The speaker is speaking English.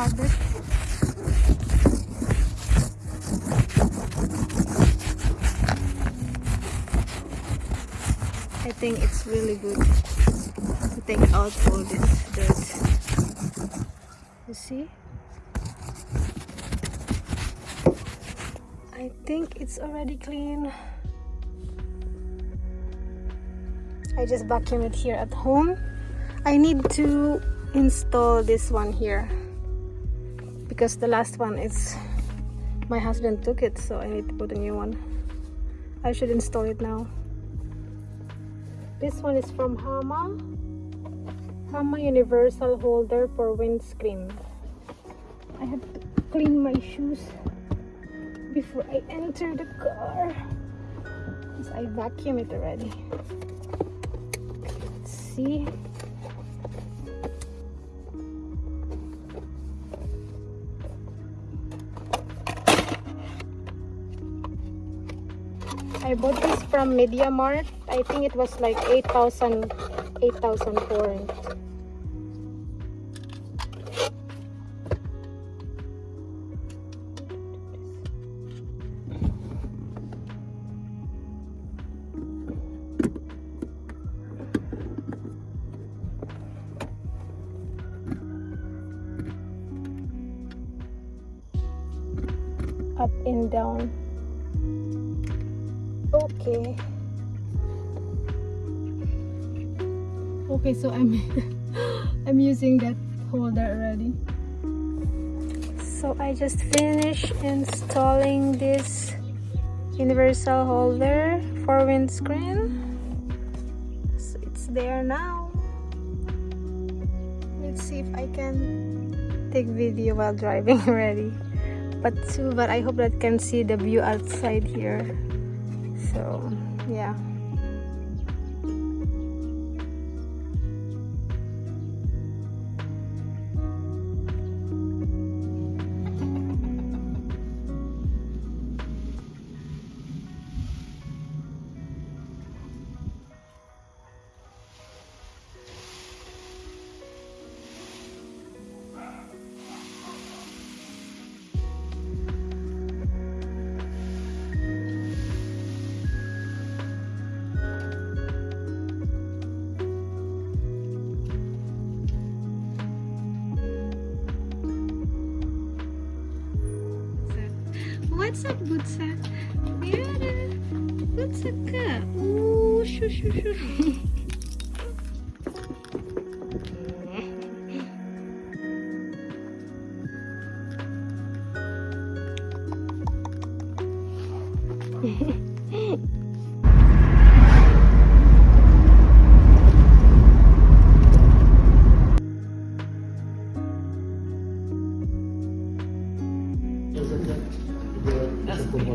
I think it's really good to take out all this dirt. You see? I think it's already clean. I just vacuum it here at home. I need to install this one here because the last one is my husband took it so I need to put a new one. I should install it now. This one is from Hama. Hama Universal Holder for Windscreen. I have to clean my shoes before I enter the car. Because I vacuum it already. Let's see. I bought this from MediaMarkt. I think it was like 8,000 8,000 forint. Up and down okay. Okay so i'm i'm using that holder already. So i just finished installing this universal holder for windscreen. So it's there now. Let's see if i can take video while driving already. But too but i hope that can see the view outside here so yeah What's up, Butsa? Yara, Butsa ka? Ooh, shoo, shoo, shoo. That's como